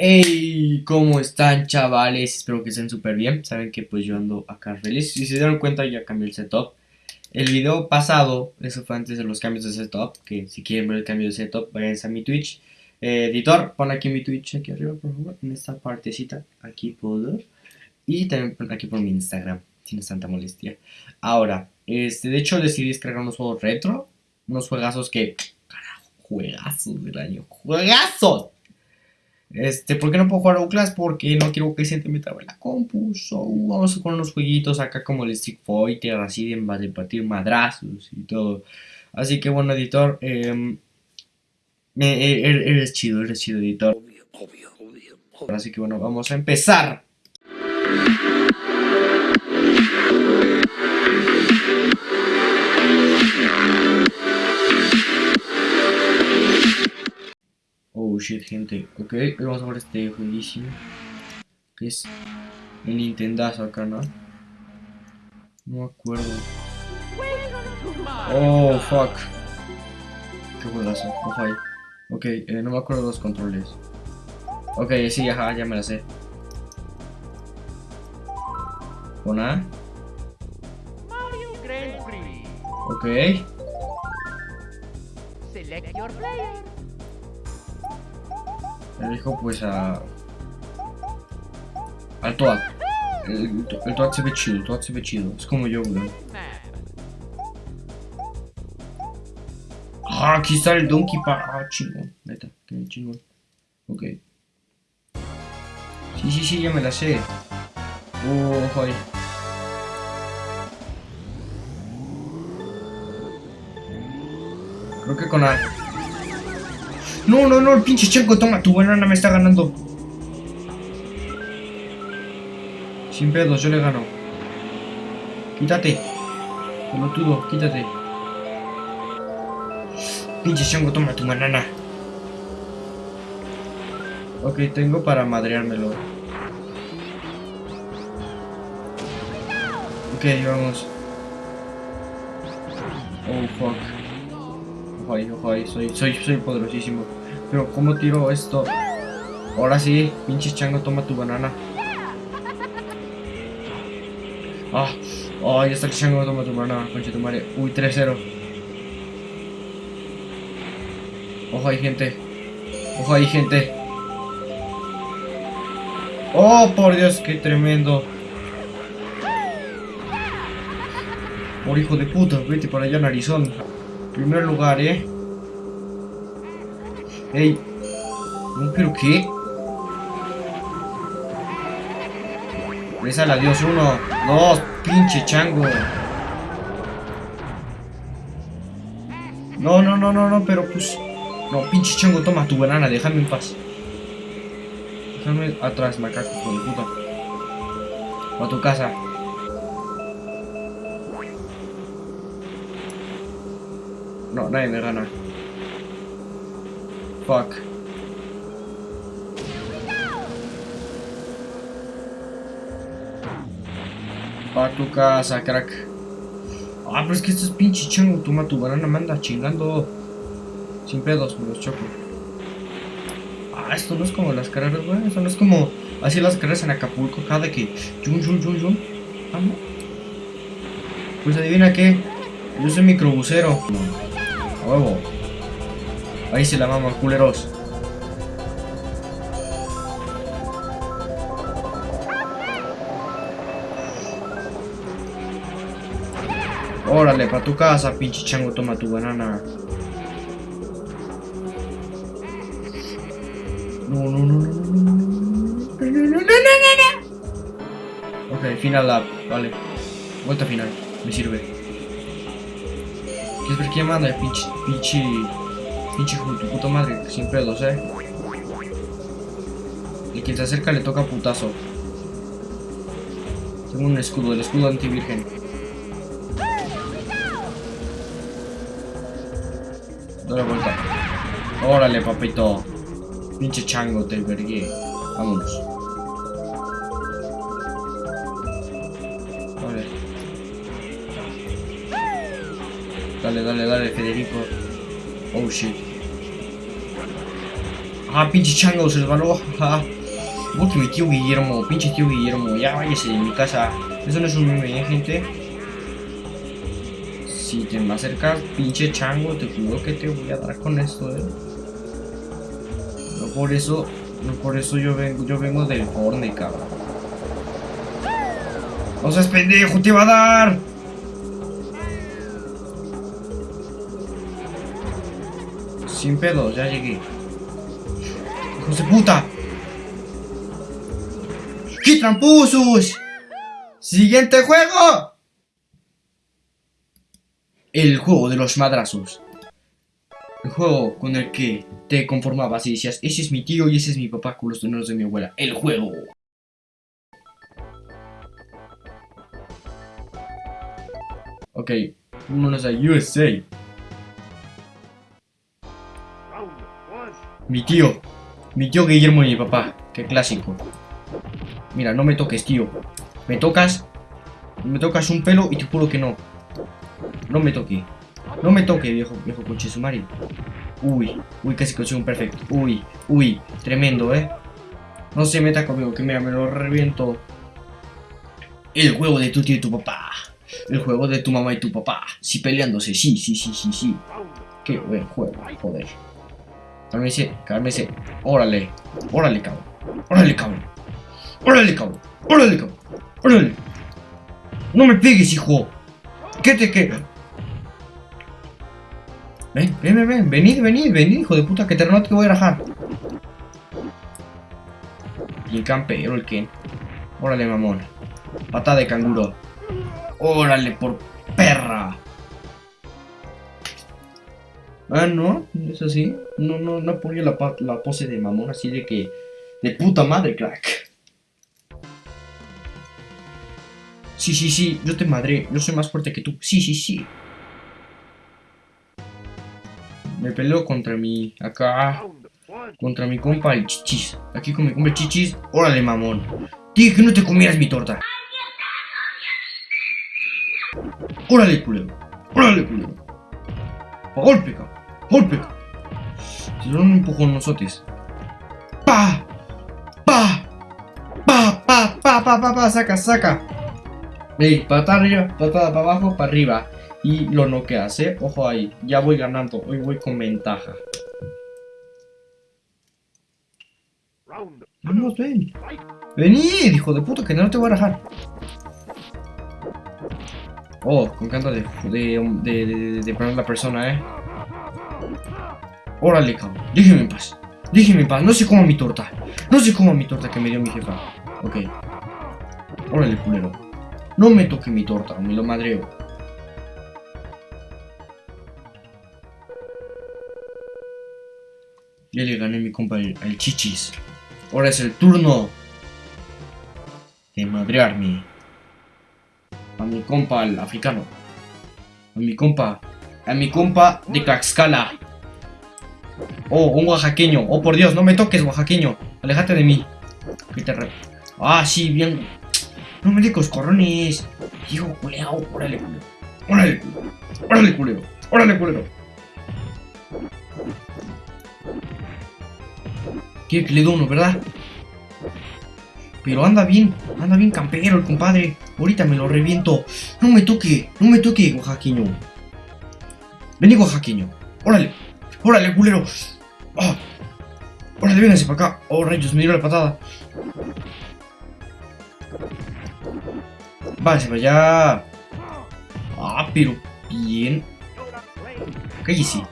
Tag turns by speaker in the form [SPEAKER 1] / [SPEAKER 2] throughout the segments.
[SPEAKER 1] Hey, ¿cómo están chavales? Espero que estén súper bien. Saben que pues yo ando acá feliz. Si se dieron cuenta ya cambié el setup. El video pasado, eso fue antes de los cambios de setup. Que si quieren ver el cambio de setup, vayan a mi Twitch. Eh, editor, pon aquí mi Twitch aquí arriba, por favor. En esta partecita, aquí puedo. Y también aquí por mi Instagram, si no tanta molestia. Ahora, este, de hecho decidí descargar unos juegos retro. Unos juegazos que... Carajo, juegazos del año. ¡Juegazos! Este, ¿por qué no puedo jugar a Outlast? Porque no quiero que se te me trabe la compu. So, vamos con unos jueguitos acá como el Street Fighter, así de, de partir madrazos y todo. Así que bueno, editor, eh, eres chido, eres chido, editor. Obvio, obvio, obvio, Así que bueno, vamos a empezar. Shit, gente. Ok, vamos a ver este jueguísimo. Que es el Nintendazo acá, ¿no? No me acuerdo. Oh, fuck. Qué juegazo. Oh, Ok, eh, no me acuerdo los controles. Ok, sí, ajá, ya me la sé. Con A. Ok. Select your player. Elijo pues a... Al Toad. El, el Toad se ve chido, el Toad se ve chido. Es como yo, güey. Ah, aquí está el Donkey Park. Ah, chingón. Neta, qué chingón. Ok. Sí, sí, sí, ya me la sé. Oh, joder. Creo que con A. No, no, no, el pinche chanco, toma, tu banana me está ganando. Sin pedos, yo le gano. Quítate. Pelotudo, quítate. Pinche chango, toma tu banana. Ok, tengo para madreármelo. Ok, vamos. Oh, fuck. Ojo ojo soy, soy, soy poderosísimo. Pero ¿cómo tiro esto? Ahora sí, pinche chango, toma tu banana. Ah, oh, ya está chango, toma tu banana, concha tu madre. Uy, 3-0. Ojo ahí, gente. Ojo ahí, gente. Oh, por Dios, qué tremendo. Por hijo de puta, vete para allá, narizón. Primer lugar, eh. Ey. ¿No, pero qué? Reza adiós. Uno, dos, pinche chango. No, no, no, no, no, pero pues... No, pinche chango, toma tu banana, déjame en paz. Déjame atrás, macaco, de puta. O a tu casa. No, nadie me gana. Fuck. Pa' tu casa, crack. Ah, pero es que estos pinche chango, toma tu banana, manda chingando. Sin pedos, me los choco. Ah, esto no es como las carreras, güey. Esto no es como así las carreras en Acapulco, cada que. Yun, yun, yun, yun. Pues adivina qué. Yo soy microbusero. Huevo. Ahí se la mama, culeros. Órale, para tu casa, pinche chango, toma tu banana. No, no, no, no, no, no, no, no, no, no, no, Ok, final lap, vale. Vuelta final, me sirve. ¿Quieres ver quién manda? Pinche, pinche... Pinche puta madre, sin pedos, eh. Y quien se acerca le toca putazo. Tengo un escudo, el escudo antivirgen. Dale vuelta. Órale, papito. Pinche chango, te vergué. Vámonos. Dale, dale, dale, Federico. Oh shit. Ah, pinche chango, se resbaló. Ah. Porque mi tío Guillermo, pinche tío Guillermo, ya váyase de mi casa. Eso no es un meme, ¿eh, gente. Si te me acercas, pinche chango, te juro que te voy a dar con esto, eh. No por eso, no por eso yo vengo, yo vengo del porne, cabrón. No seas pendejo, te va a dar. Sin pedos, ya llegué. ¡Hijos de puta! ¡Qué tramposos! ¡Siguiente juego! El juego de los madrazos. El juego con el que te conformabas y decías, ese es mi tío y ese es mi papá con los dineros de mi abuela. El juego. Ok, vámonos a USA. Mi tío. Mi tío Guillermo y mi papá. Qué clásico. Mira, no me toques, tío. Me tocas. Me tocas un pelo y te juro que no. No me toque. No me toque, viejo, viejo coche sumario. Uy, uy, casi consigo un perfecto. Uy, uy, tremendo, ¿eh? No se meta conmigo, que mira, me lo reviento. El juego de tu tío y tu papá. El juego de tu mamá y tu papá. Sí, peleándose, sí, sí, sí, sí, sí. Qué buen juego, joder. Cálmese, cálmese. Órale, órale, cabrón. Órale, cabrón. Órale, cabrón. Órale, cabrón. Órale. No me pegues, hijo. ¿Qué te queda? Ven, ven, ven, ven. Venid, venid, venid, hijo de puta. Que te no te voy a rajar. Y el campero, el Ken. Órale, mamón. Patada de canguro. Órale, por perra. Ah, no, es así. No, no, no ponía la, la pose de mamón así de que. De puta madre, crack. Sí, sí, sí, yo te madré. Yo soy más fuerte que tú. Sí, sí, sí. Me peleo contra mi. Acá. Contra mi compa el chichis. Aquí con mi compa el chichis. Órale, mamón. Dije que no te comieras mi torta. Órale, culero. Órale, culero. Pa golpe, cabrón. Golpe. Dieron un empujón nosotros. ¡Pa! ¡Pa! ¡Pa! ¡Pa! ¡Pa! ¡Pa! ¡Pa! ¡Pa! ¡Saca! ¡Saca! Ey, patada arriba, para abajo, para arriba. Y lo noqueas, eh. Ojo ahí. Ya voy ganando. Hoy voy con ventaja. Vamos, ven. Venid, hijo de puta, que no te voy a rajar. Oh, con canto de, de, de, de, de la persona, eh. Órale, cabrón. Déjeme en paz. Déjeme en paz. No se coma mi torta. No se coma mi torta que me dio mi jefa. Ok. Órale, culero. No me toque mi torta, me lo madreo. Ya le gané mi compa el, chichis. Ahora es el turno de madrearme. A mi compa el africano. A mi compa. A mi compa de Tlaxcala. Oh, un oaxaqueño. Oh, por Dios, no me toques, oaxaqueño. Alejate de mí. Ah, sí, bien. No me digas corrones. Hijo culeado. Órale, culero. Órale. Órale, culero. Órale, culero. Quiere que le dé uno, ¿verdad? Pero anda bien, anda bien campero el compadre. Ahorita me lo reviento. No me toque, no me toque, oaxaqueño. Vení, oaxaqueño. Órale, órale, culero. ¡Ah! ¡Órale, véngase para acá! ¡Oh, rayos! Me dio la patada. Váyase para allá. Ah, pero bien. Cállese.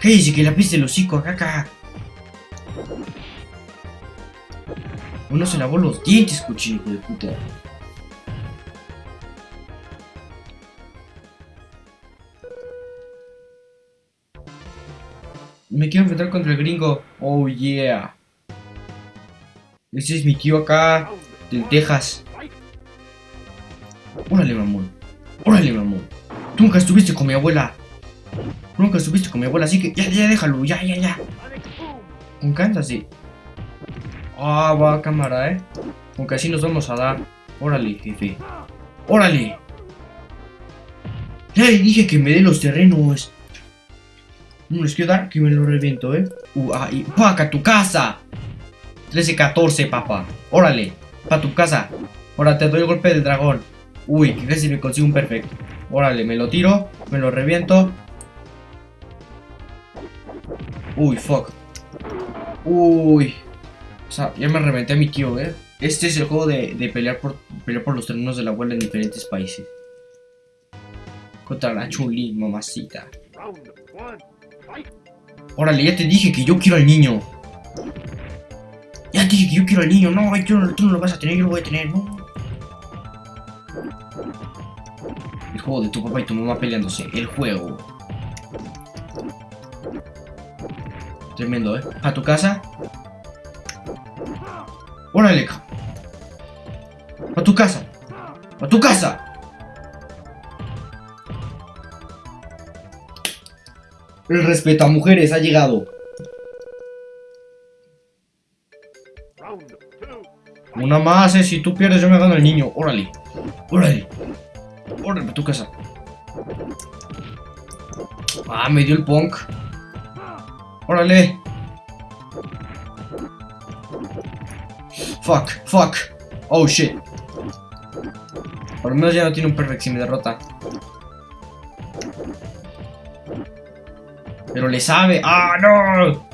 [SPEAKER 1] Cállese que la piste el hocico acá, acá. Uno se lavó los dientes, cochino, de puta. Me quiero enfrentar contra el gringo. Oh yeah. Ese es mi tío acá. De Texas. Órale, mamón. Órale, mamón. Tú nunca estuviste con mi abuela. Nunca estuviste con mi abuela, así que ya, ya, déjalo. Ya, ya, ya. Con sí. Ah, va cámara, eh. Aunque así nos vamos a dar. Órale, jefe. Órale. Ya dije que me dé los terrenos. No les quiero dar que me lo reviento, ¿eh? Uh, ahí. ¡Paca tu casa! 13-14, papá. Órale, pa' tu casa. Ahora te doy el golpe del dragón. Uy, que casi me consigo un perfecto. Órale, me lo tiro, me lo reviento. Uy, fuck. Uy. O sea, ya me reventé a mi tío, ¿eh? Este es el juego de, de pelear, por, pelear por los terrenos de la abuela en diferentes países. Contra la Chuli, mamacita. Órale, ya te dije que yo quiero al niño. Ya te dije que yo quiero al niño. No, tú, no, lo vas a tener, yo lo voy a tener, no. El juego de tu papá y tu mamá peleándose. El juego. Tremendo, ¿eh? A tu casa. Órale. A tu casa. A tu casa. El respeto a mujeres ha llegado. Una más, eh. Si tú pierdes, yo me gano el niño. Órale. Órale. Órale, tu casa. Ah, me dio el punk. Órale. Fuck, fuck. Oh, shit. Por lo menos ya no tiene un perfect si me derrota. Pero le sabe. ¡Ah, no!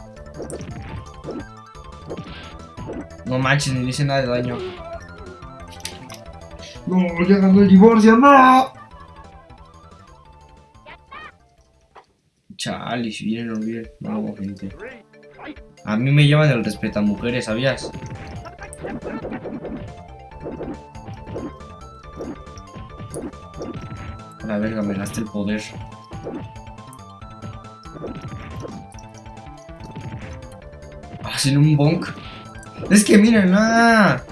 [SPEAKER 1] No manches, ni le hice nada de daño. No, ya ganó el divorcio, no. Chale, si vienen o bien. No, gente. A mí me llevan el respeto a mujeres, ¿sabías? La verga, me gasté el poder. Hacen un bonk. Es que miren, ah.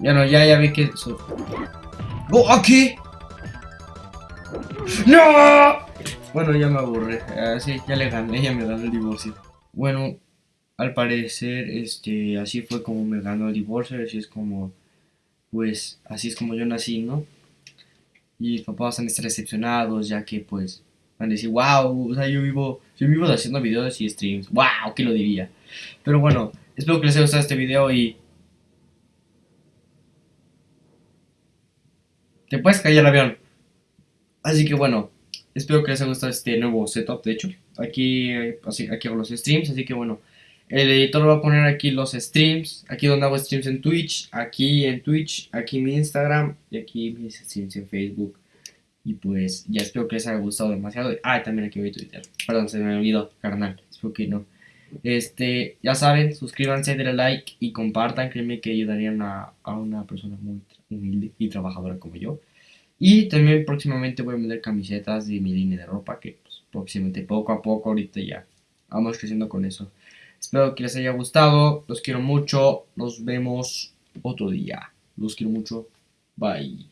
[SPEAKER 1] Ya no, ya, ya vi que... ¡Oh, aquí! ¡No! Bueno, ya me aburré. Así, ah, ya le gané, ya me ganó el divorcio. Bueno, al parecer, este, así fue como me ganó el divorcio, así es como, pues, así es como yo nací, ¿no? Y mis papás van a estar decepcionados, ya que, pues, van a decir, wow, o sea, yo vivo, yo vivo haciendo videos y streams, wow, ¿qué lo diría? Pero bueno, espero que les haya gustado este video y... Te puedes caer el avión. Así que bueno, espero que les haya gustado este nuevo setup, de hecho. Aquí, así, aquí hago los streams, así que bueno. El editor va a poner aquí los streams, aquí donde hago streams en Twitch, aquí en Twitch, aquí mi Instagram y aquí mis streams en Facebook. Y pues ya espero que les haya gustado demasiado. Ah, también aquí voy a Twitter. Perdón, se me olvidó, carnal. Espero que no. Este, ya saben, suscríbanse, denle like y compartan. Créanme que ayudarían a, a una persona muy humilde y trabajadora como yo. Y también próximamente voy a vender camisetas de mi línea de ropa, que pues, próximamente poco a poco ahorita ya vamos creciendo con eso. Espero que les haya gustado, los quiero mucho, nos vemos otro día. Los quiero mucho, bye.